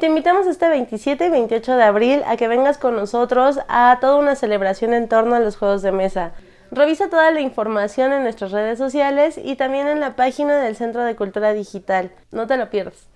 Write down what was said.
Te invitamos este 27 y 28 de abril a que vengas con nosotros a toda una celebración en torno a los juegos de mesa. Revisa toda la información en nuestras redes sociales y también en la página del Centro de Cultura Digital. No te lo pierdas.